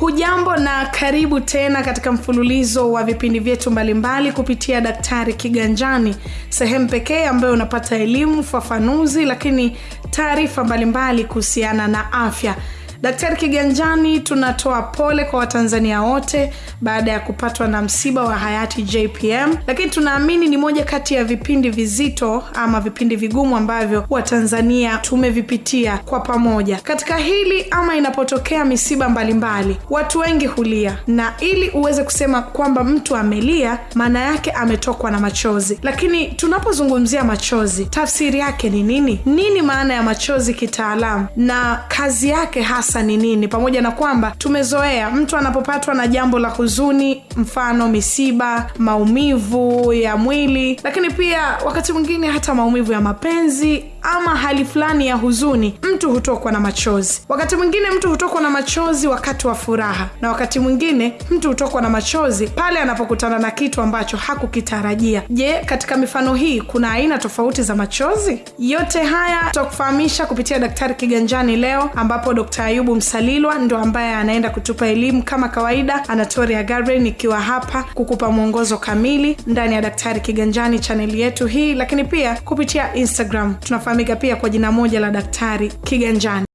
hujambo na karibu tena katika mfululizo wa vipindi vyetu mbalimbali kupitia daktari kiganjani sehemu pekee ambayo unapata elimu fafanuzi lakini taarifa mbalimbali kuhusiana na afya daktari kiganjani tunatoa pole kwa watanzania wote baada ya kupatwa na msiba wa hayati jpm lakini tunaamini ni moja kati ya vipindi vizito ama vipindi vigumu ambavyo watanzania tumevipitia kwa pamoja. Katika hili ama inapotokea misiba mbalimbali mbali, watu wengi hulia. Na ili uweze kusema kwamba mtu amelia maana yake ametokwa na machozi. Lakini tunapozungumzia machozi tafsiri yake ni nini? Nini maana ya machozi kitaalamu? Na kazi yake hasa ni nini? Pamoja na kwamba tumezoea mtu anapopatwa na jambo la huzuni mfano misiba maumivu ya mwili lakini pia wakati mwingine hata maumivu ya mapenzi ama hali fulani ya huzuni mtu hutokwa na machozi. Wakati mwingine mtu hutokwa na machozi wakati wa furaha na wakati mwingine mtu hutokwa na machozi pale anapokutana na kitu ambacho hakukitarajia. Je katika mifano hii kuna aina tofauti za machozi? Yote haya tutakufahamisha kupitia daktari kiganjani leo ambapo dkt ayubu msalilwa ndo ambaye anaenda kutupa elimu kama kawaida. Anatoria gabriel ikiwa hapa kukupa mwongozo kamili ndani ya daktari kiganjani chaneli yetu hii lakini pia kupitia instagram tunafahamika pia kwa jina moja la daktari kiganjani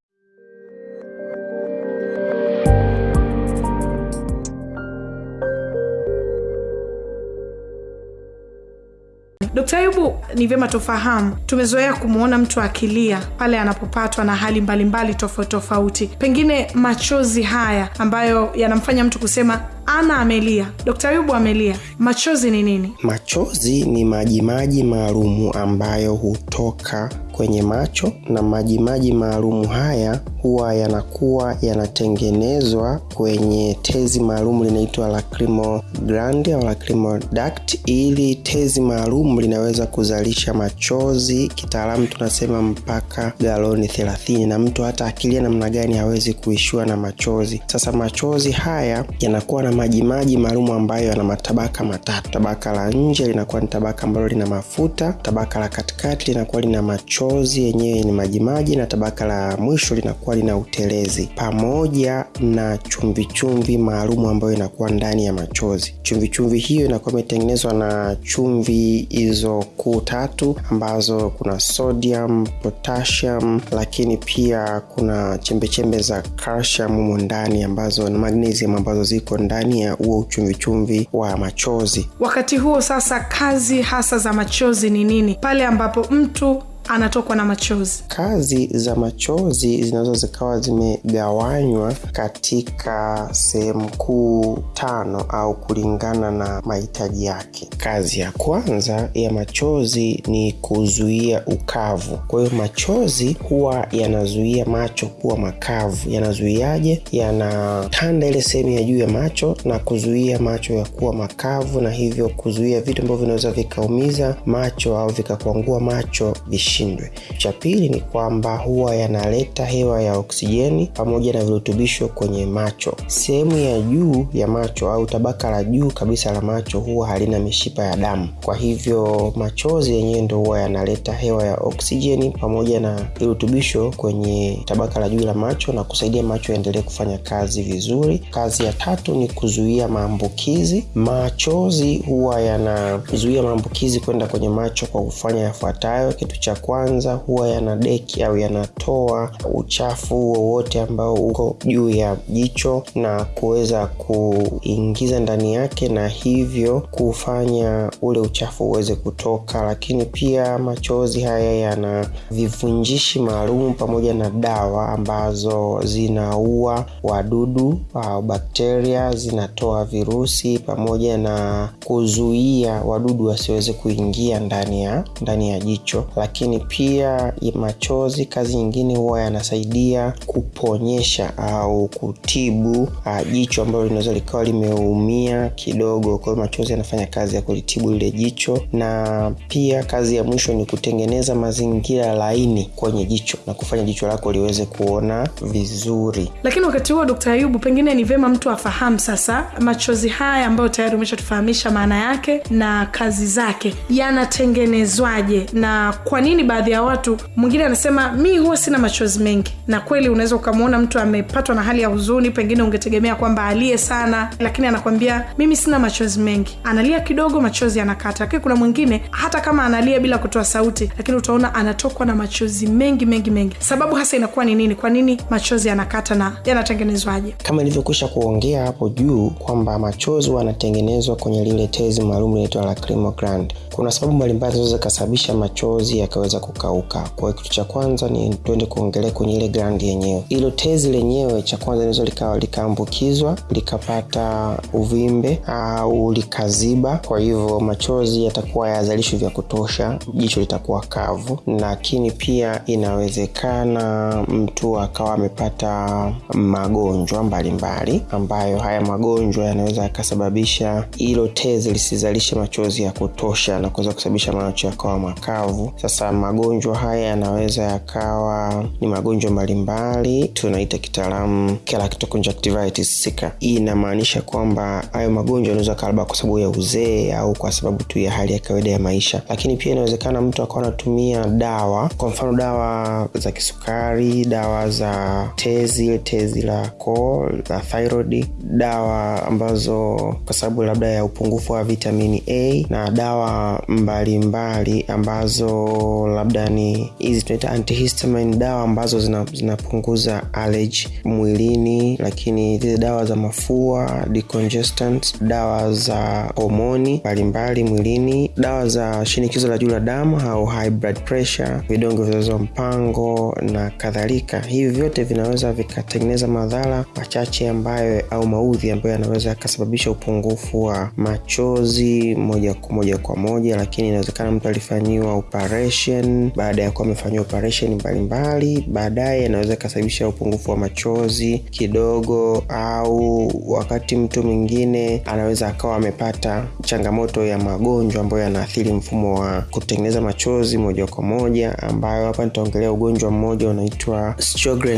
Dkt. Ayubu, ni vyema tufahamu, tumezoea kumwona mtu akilia pale anapopatwa na hali mbalimbali tofauti tofauti, pengine machozi haya ambayo yanamfanya mtu kusema ana amelia. dokta yubu amelia, machozi ni nini? Machozi ni majimaji maalumu ambayo hutoka kwenye macho na majimaji maalumu haya huwa yanakuwa yanatengenezwa kwenye tezi maalum linaitwa lacrimal gland au lacrimal duct. Ili tezi maalum linaweza kuzalisha machozi, kitaalamu tunasema mpaka galoni 30, na mtu hata akilia namna gani hawezi kuishua na machozi. Sasa machozi haya yanakuwa na majimaji maalum ambayo yana matabaka matatu. Tabaka la nje linakuwa ni tabaka ambalo lina mafuta, tabaka la katikati linakuwa lina machozi yenyewe ni majimaji, na tabaka la mwisho linakuwa lina utelezi pamoja na chumvichumvi maalum ambayo inakuwa ndani ya machozi. Chumvichumvi hiyo inakuwa imetengenezwa na chumvi hizo kuu tatu ambazo kuna sodium, potassium, lakini pia kuna chembechembe za calcium humo ndani ambazo na magnesium ambazo ziko ndani ya huo uchumvichumvi wa machozi. Wakati huo sasa, kazi hasa za machozi ni nini pale ambapo mtu anatokwa na machozi. Kazi za machozi zinaweza zikawa zimegawanywa katika sehemu kuu tano au kulingana na mahitaji yake. Kazi ya kwanza ya machozi ni kuzuia ukavu. Kwa hiyo machozi huwa yanazuia macho kuwa makavu. Yanazuiaje? Yanatanda ile sehemu ya juu ya macho na kuzuia macho ya kuwa makavu na hivyo kuzuia vitu ambavyo vinaweza vikaumiza macho au vikakwangua macho vishindwe. Cha pili ni kwamba huwa yanaleta hewa ya oksijeni pamoja na virutubisho kwenye macho. Sehemu ya juu ya macho au tabaka la juu kabisa la macho huwa halina mishipa ya damu. Kwa hivyo machozi yenyewe ndo huwa yanaleta hewa ya oksijeni pamoja na virutubisho kwenye tabaka la juu la macho na kusaidia macho yaendelee kufanya kazi vizuri. Kazi ya tatu ni kuzuia maambukizi. Machozi huwa yanazuia maambukizi kwenda kwenye macho kwa kufanya yafuatayo. Kitu cha kwanza huwa yanadeki au yanatoa uchafu wowote ambao uko juu ya jicho na kuweza kuingiza ndani yake na hivyo kufanya ule uchafu uweze kutoka. Lakini pia machozi haya yana vivunjishi maalum pamoja na dawa ambazo zinaua wadudu au bakteria zinatoa virusi pamoja na kuzuia wadudu wasiweze kuingia ndani ya ndani ya jicho lakini pia machozi kazi nyingine huwa yanasaidia kuponyesha au kutibu uh, jicho ambalo linaweza likawa limeumia kidogo. Kwa hiyo machozi yanafanya kazi ya kulitibu lile jicho. Na pia kazi ya mwisho ni kutengeneza mazingira laini kwenye jicho na kufanya jicho lako liweze kuona vizuri. Lakini wakati huo dkt ayubu pengine ni vema mtu afahamu sasa machozi haya ambayo tayari umeshatufahamisha maana yake na kazi zake yanatengenezwaje na kwa kwa nini baadhi ya watu mwingine anasema mi huwa sina machozi mengi. Na kweli unaweza ukamwona mtu amepatwa na hali ya huzuni pengine ungetegemea kwamba alie sana lakini anakwambia mimi sina machozi mengi. Analia kidogo machozi anakata lakini kuna mwingine hata kama analia bila kutoa sauti lakini utaona anatokwa na machozi mengi mengi mengi. Sababu hasa inakuwa ni nini? Kwa nini machozi yanakata na yanatengenezwaje? Kama ilivyokwisha kuongea hapo juu kwamba machozi yanatengenezwa kwenye lile tezi maalum linaitwa gland kuna sababu mbalimbali zinaweza zikasababisha machozi yakaweza kukauka. Kwa hiyo kitu cha kwanza ni tuende kuongelea kwenye ile grandi yenyewe. Ilo tezi lenyewe cha kwanza linaweza likawa likaambukizwa likapata uvimbe au likaziba. Kwa hivyo machozi yatakuwa yazalishwi vya kutosha jicho litakuwa kavu. Lakini pia inawezekana mtu akawa amepata magonjwa mbalimbali ambayo haya magonjwa yanaweza yakasababisha ilo tezi lisizalishe machozi ya kutosha na kuweza kusababisha macho yakawa makavu. Sasa magonjwa haya yanaweza yakawa ni magonjwa mbalimbali tunaita kitaalamu keratoconjunctivitis sika. Hii inamaanisha kwamba hayo magonjwa yanaweza kalaba kwa sababu ya uzee au kwa sababu tu ya hali ya kawaida ya maisha. Lakini pia inawezekana mtu akawa anatumia dawa kwa mfano dawa za kisukari dawa za tezi tezi la koo la thyroid dawa ambazo kwa sababu labda ya upungufu wa vitamini a na dawa mbalimbali mbali ambazo labda ni hizi tunaita antihistamine dawa ambazo zinapunguza zina allergy mwilini lakini zile dawa za mafua decongestant dawa za homoni mbalimbali mwilini dawa za shinikizo la juu la damu au high blood pressure vidonge vya mpango na kadhalika. Hivi vyote vinaweza vikatengeneza madhara machache ambayo au maudhi ambayo yanaweza yakasababisha upungufu wa machozi moja kwa moja kwa moja lakini inawezekana mtu alifanyiwa operation. Baada ya kuwa amefanyiwa operation mbalimbali baadaye anaweza ikasababisha upungufu wa machozi kidogo au wakati mtu mwingine anaweza akawa amepata changamoto ya magonjwa ambayo yanaathiri mfumo wa kutengeneza machozi moja kwa moja ambayo hapa nitaongelea ugonjwa mmoja unaitwa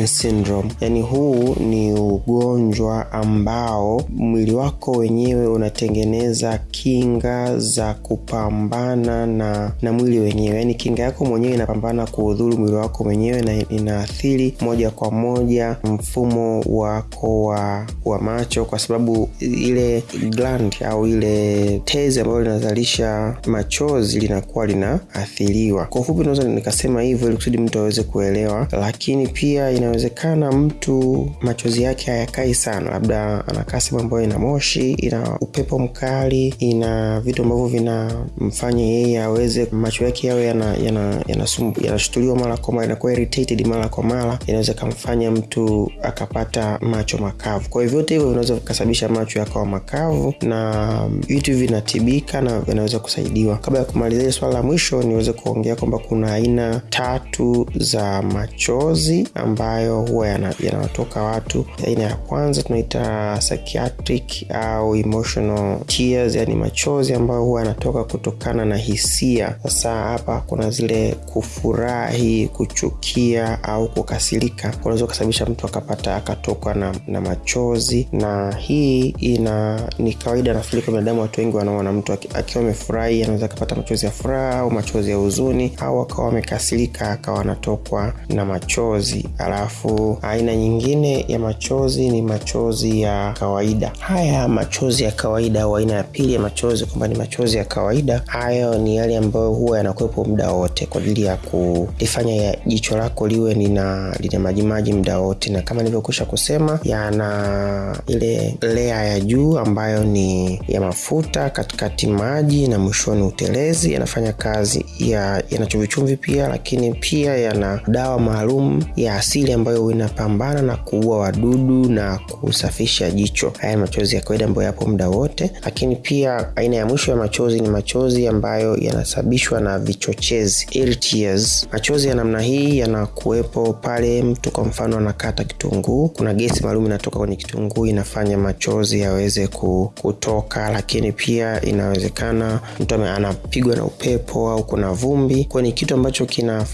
syndrome. Yani huu ni ugonjwa ambao mwili wako wenyewe unatengeneza kinga za kupambana na na mwili wenyewe. Yaani kinga yako mwenyewe inapambana kuudhuru mwili wako mwenyewe na inaathiri moja kwa moja mfumo wako wa wa macho kwa sababu ile gland au ile tezi ambayo linazalisha machozi linakuwa linaathiriwa. Kwa ufupi naweza nikasema hivyo ili kusudi mtu aweze kuelewa lakini pia inawezekana mtu machozi yake hayakai sana. Labda anakaa sehemu ambayo ina moshi ina upepo mkali ina vitu ambavyo vinamfanya yeye aweze macho yake yawe yanashutuliwa yana, yana mara kwa mara inakuwa mara kwa mara inaweza kamfanya mtu akapata macho makavu. Kwa hivyo vyote hivyo vinaweza vikasababisha macho yakawa makavu na vitu vinatibika na vinaweza kusaidiwa. Kabla ya kumalizia swala la mwisho niweze kuongea kwamba kuna aina tatu za machozi ambayo huwa yanawatoka yana watu. Aina ya kwanza tunaita psychiatric au emotional tears yani machozi ambayo huwa yanatoka kutokana na hisia. Sasa hapa kuna zile kufurahi kuchukia au kukasirika. Kunaweza ukasababisha mtu akapata akatokwa na, na machozi. Na hii ina ni kawaida nafikiri kwa binadamu watu wengi wanaona mtu akiwa amefurahi anaweza akapata machozi ya furaha au machozi ya huzuni au akawa amekasirika akawa anatokwa na machozi. Alafu aina nyingine ya machozi ni machozi ya kawaida. Haya machozi ya kawaida au aina ya pili ya machozi kwamba ni machozi ya kawaida hayo ni yale ambayo huwa yanakuwepo muda wote kwa ajili ya kulifanya jicho lako liwe lina lina majimaji muda wote. Na kama nilivyokwisha kusema yana ile lea ya juu ambayo ni ya mafuta katikati maji na mwishoni utelezi. Yanafanya kazi ya yana chumvichumvi pia lakini pia yana dawa maalum ya asili ambayo inapambana na kuua wadudu na kusafisha jicho. Haya machozi ya kawaida ambayo yapo muda wote lakini pia aina ya mwisho ya machozi ni machozi ambayo yanasababishwa na vichochezi tears. machozi ya namna hii yanakuwepo pale mtu kwa mfano anakata kitunguu. Kuna gesi maalum inatoka kwenye kitunguu inafanya machozi yaweze kutoka lakini pia inawezekana mtu anapigwa na upepo au kuna vumbi. Kwa ni kitu ambacho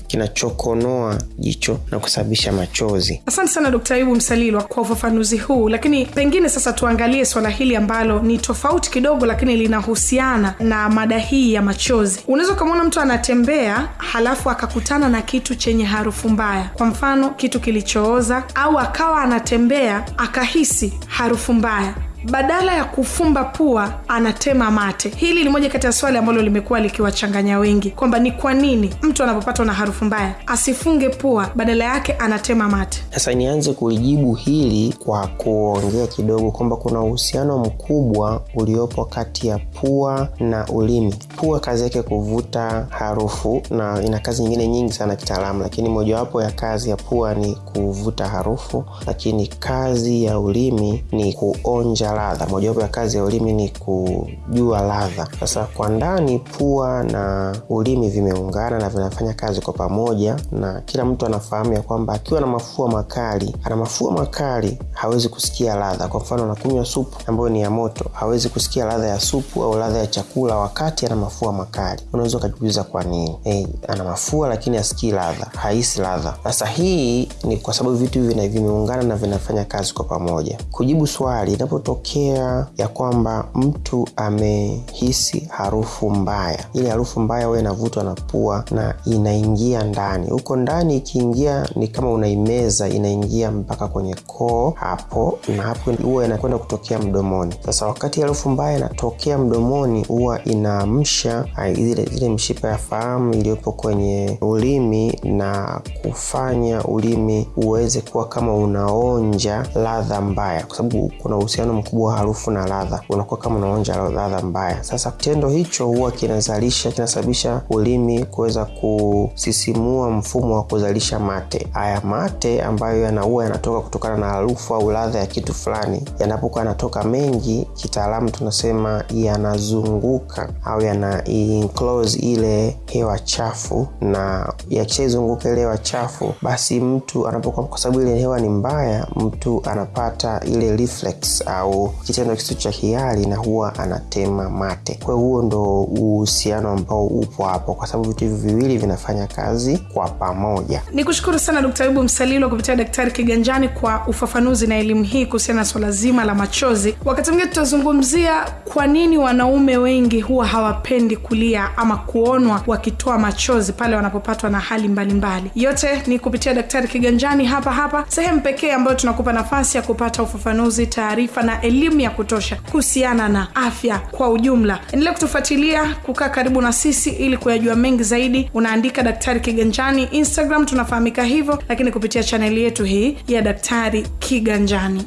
kinachokonoa kina jicho na kusababisha machozi. Asante sana dkt ayubu msalilwa kwa ufafanuzi huu. Lakini pengine sasa tuangalie swala hili ambalo ni tofauti kidogo lakini linahusiana na mada hii ya machozi. Unaweza ukamwona mtu anatembea halafu akakutana na kitu chenye harufu mbaya. Kwa mfano kitu kilichooza au akawa anatembea akahisi harufu mbaya badala ya kufumba pua anatema mate. Hili ni moja kati ya swali ambalo limekuwa likiwachanganya wengi kwamba ni kwa nini mtu anapopatwa na harufu mbaya asifunge pua badala yake anatema mate? Sasa nianze kulijibu hili kwa kuongea kidogo kwamba kuna uhusiano mkubwa uliopo kati ya pua na ulimi. Pua kazi yake kuvuta harufu na ina kazi nyingine nyingi sana kitaalamu lakini mojawapo ya kazi ya pua ni kuvuta harufu lakini kazi ya ulimi ni kuonja ladha. Mojawapo ya kazi ya ulimi ni kujua ladha. Sasa kwa ndani pua na ulimi vimeungana na vinafanya kazi kwa pamoja na kila mtu anafahamu ya kwamba akiwa na mafua makali ana mafua makali hawezi kusikia ladha. Kwa mfano anakunywa supu ambayo ni ya moto hawezi kusikia ladha ya supu au ladha ya chakula wakati ana mafua makali. Unaweza ukajiuliza kwa nini? Hey, ana mafua lakini asikii ladha haisi ladha. Sasa hii ni kwa sababu vitu hivi vimeungana na vinafanya kazi kwa pamoja. Kujibu swali inapotokea ya kwamba mtu amehisi harufu mbaya. Ile harufu mbaya huwa inavutwa na pua na inaingia ndani. Huko ndani ikiingia ni kama unaimeza inaingia mpaka kwenye koo hapo na hapo huwa inakwenda kutokea mdomoni. Sasa wakati harufu mbaya inatokea mdomoni huwa inaamsha zile, zile mshipa ya fahamu iliyopo kwenye ulimi na kufanya ulimi uweze kuwa kama unaonja ladha mbaya. Kwa sababu kuna uhusiano mkubwa wa harufu na ladha. Unakuwa kama unaonja ladha mbaya. Sasa kitendo hicho huwa kinazalisha kinasababisha ulimi kuweza kusisimua mfumo wa kuzalisha mate. Haya mate ambayo yanaua yanatoka kutokana na harufu au ladha ya kitu fulani yanapokuwa yanatoka mengi kitaalamu tunasema yanazunguka au yana enclose ile hewa chafu. Na yakishaizunguka ile hewa chafu basi mtu anapokuwa kwa sababu ile hewa ni mbaya mtu anapata ile reflex au kitendo kitu cha hiari na huwa anatema mate. Kwa huo ndo uhusiano ambao upo hapo kwa sababu vitu hivi viwili vinafanya kazi kwa pamoja. Ni kushukuru sana dkt ayubu msalilo kupitia daktari kiganjani kwa ufafanuzi na elimu hii kuhusiana na swala zima la machozi. Wakati mwingine tutazungumzia kwa nini wanaume wengi huwa hawapendi kulia ama kuonwa wakitoa machozi pale wanapopatwa na hali mbalimbali. Mbali. yote ni kupitia daktari kiganjani hapa hapa sehemu pekee ambayo tunakupa nafasi ya kupata ufafanuzi taarifa na elimu ya kutosha kuhusiana na afya kwa ujumla. Endelea kutufuatilia kukaa karibu na sisi ili kuyajua mengi zaidi. Unaandika daktari kiganjani instagram tunafahamika hivyo lakini kupitia chaneli yetu hii ya daktari kiganjani